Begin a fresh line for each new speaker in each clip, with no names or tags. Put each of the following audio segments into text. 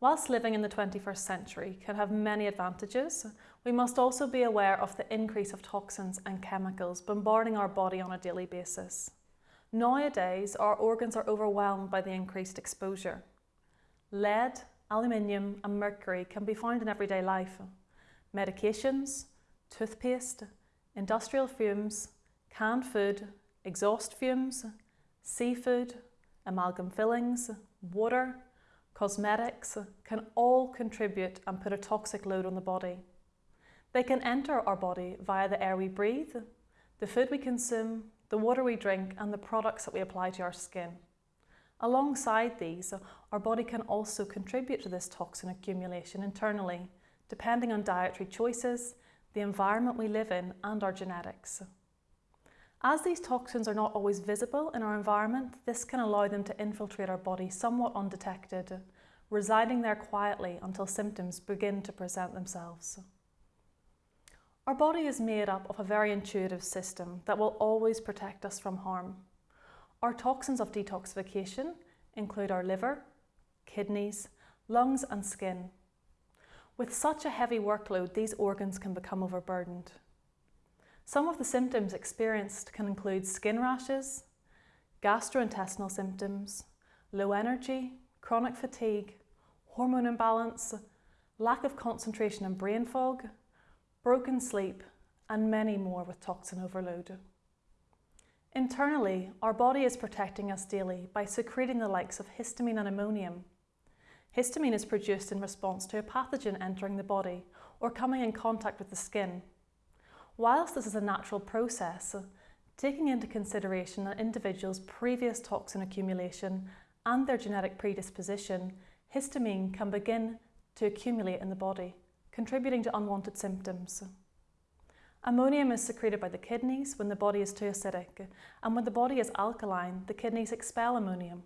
Whilst living in the 21st century can have many advantages, we must also be aware of the increase of toxins and chemicals bombarding our body on a daily basis. Nowadays, our organs are overwhelmed by the increased exposure. Lead, aluminium and mercury can be found in everyday life. Medications, toothpaste, industrial fumes, canned food, exhaust fumes, seafood, amalgam fillings, water, cosmetics can all contribute and put a toxic load on the body. They can enter our body via the air we breathe, the food we consume, the water we drink and the products that we apply to our skin. Alongside these, our body can also contribute to this toxin accumulation internally, depending on dietary choices, the environment we live in and our genetics. As these toxins are not always visible in our environment, this can allow them to infiltrate our body somewhat undetected, residing there quietly until symptoms begin to present themselves. Our body is made up of a very intuitive system that will always protect us from harm. Our toxins of detoxification include our liver, kidneys, lungs and skin. With such a heavy workload, these organs can become overburdened. Some of the symptoms experienced can include skin rashes, gastrointestinal symptoms, low energy, chronic fatigue, hormone imbalance, lack of concentration and brain fog, broken sleep, and many more with toxin overload. Internally, our body is protecting us daily by secreting the likes of histamine and ammonium. Histamine is produced in response to a pathogen entering the body or coming in contact with the skin. Whilst this is a natural process, taking into consideration an individual's previous toxin accumulation and their genetic predisposition, histamine can begin to accumulate in the body contributing to unwanted symptoms. Ammonium is secreted by the kidneys when the body is too acidic, and when the body is alkaline, the kidneys expel ammonium.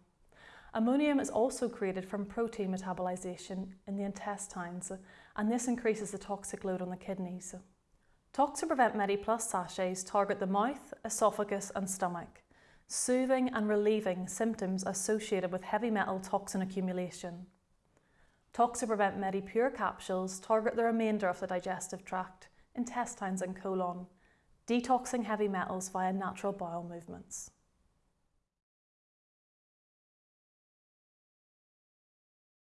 Ammonium is also created from protein metabolization in the intestines, and this increases the toxic load on the kidneys. Toxaprevent MediPlus sachets target the mouth, esophagus and stomach, soothing and relieving symptoms associated with heavy metal toxin accumulation. Toxaprevent MediPure capsules target the remainder of the digestive tract, intestines and colon, detoxing heavy metals via natural bowel movements.